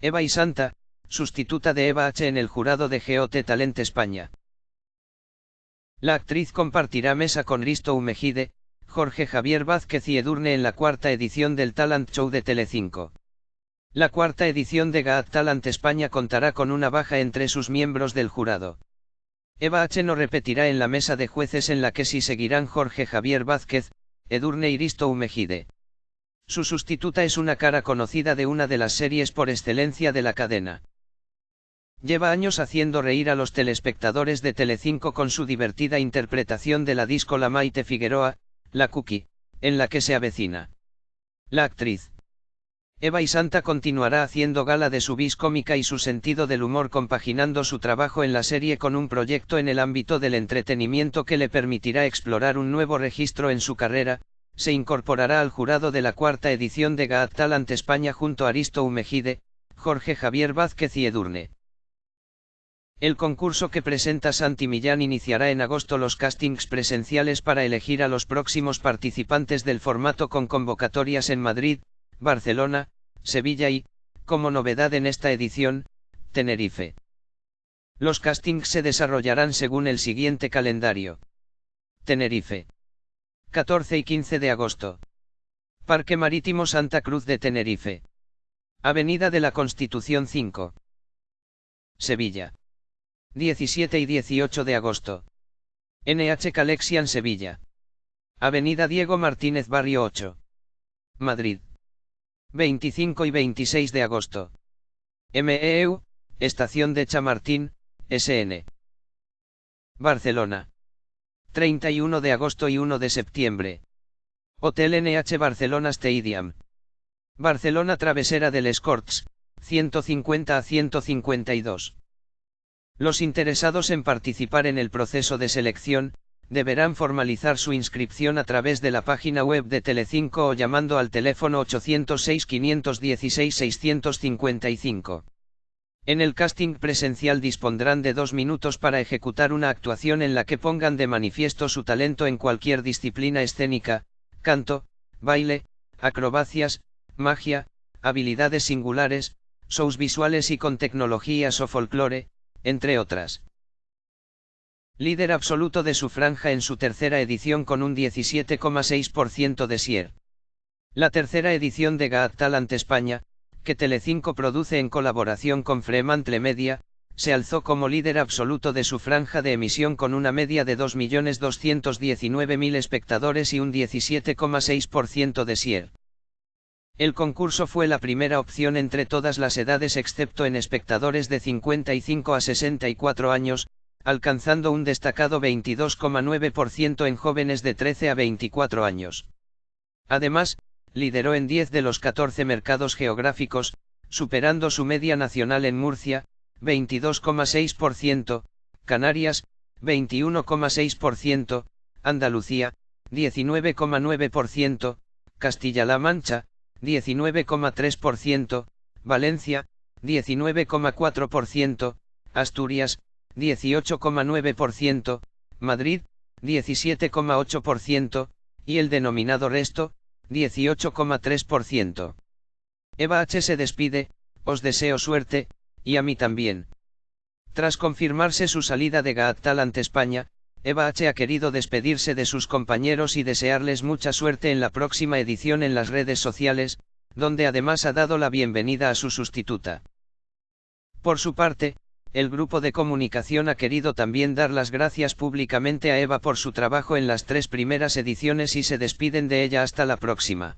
Eva y Santa, sustituta de Eva H. en el jurado de GOT Talent España. La actriz compartirá mesa con Risto Umejide, Jorge Javier Vázquez y Edurne en la cuarta edición del Talent Show de Telecinco. La cuarta edición de GAT Talent España contará con una baja entre sus miembros del jurado. Eva H. no repetirá en la mesa de jueces en la que sí seguirán Jorge Javier Vázquez, Edurne y Risto Umejide. Su sustituta es una cara conocida de una de las series por excelencia de la cadena. Lleva años haciendo reír a los telespectadores de Telecinco con su divertida interpretación de la disco La Maite Figueroa, La Cookie, en la que se avecina. La actriz. Eva y Santa continuará haciendo gala de su vis cómica y su sentido del humor compaginando su trabajo en la serie con un proyecto en el ámbito del entretenimiento que le permitirá explorar un nuevo registro en su carrera, se incorporará al jurado de la cuarta edición de Got Talent España junto a Aristo Umejide, Jorge Javier Vázquez y Edurne. El concurso que presenta Santi Millán iniciará en agosto los castings presenciales para elegir a los próximos participantes del formato con convocatorias en Madrid, Barcelona, Sevilla y, como novedad en esta edición, Tenerife. Los castings se desarrollarán según el siguiente calendario. Tenerife. 14 y 15 de agosto. Parque Marítimo Santa Cruz de Tenerife. Avenida de la Constitución 5. Sevilla. 17 y 18 de agosto. NH Calexian Sevilla. Avenida Diego Martínez Barrio 8. Madrid. 25 y 26 de agosto. MEU, Estación de Chamartín, SN. Barcelona. 31 de agosto y 1 de septiembre. Hotel NH Barcelona Stadium. Barcelona Travesera del Escorts, 150 a 152. Los interesados en participar en el proceso de selección, deberán formalizar su inscripción a través de la página web de Telecinco o llamando al teléfono 806 516 655. En el casting presencial dispondrán de dos minutos para ejecutar una actuación en la que pongan de manifiesto su talento en cualquier disciplina escénica, canto, baile, acrobacias, magia, habilidades singulares, shows visuales y con tecnologías o folclore, entre otras. Líder absoluto de su franja en su tercera edición con un 17,6% de SIER. La tercera edición de Got Talent España, que Telecinco produce en colaboración con Fremantle Media, se alzó como líder absoluto de su franja de emisión con una media de 2.219.000 espectadores y un 17,6% de SIER. El concurso fue la primera opción entre todas las edades excepto en espectadores de 55 a 64 años, alcanzando un destacado 22,9% en jóvenes de 13 a 24 años. Además, lideró en 10 de los 14 mercados geográficos, superando su media nacional en Murcia, 22,6%, Canarias, 21,6%, Andalucía, 19,9%, Castilla-La Mancha, 19,3%, Valencia, 19,4%, Asturias, 18,9%, Madrid, 17,8%, y el denominado resto, 18,3%. Eva H. se despide, os deseo suerte, y a mí también. Tras confirmarse su salida de Got Talent España, Eva H. ha querido despedirse de sus compañeros y desearles mucha suerte en la próxima edición en las redes sociales, donde además ha dado la bienvenida a su sustituta. Por su parte, el grupo de comunicación ha querido también dar las gracias públicamente a Eva por su trabajo en las tres primeras ediciones y se despiden de ella hasta la próxima.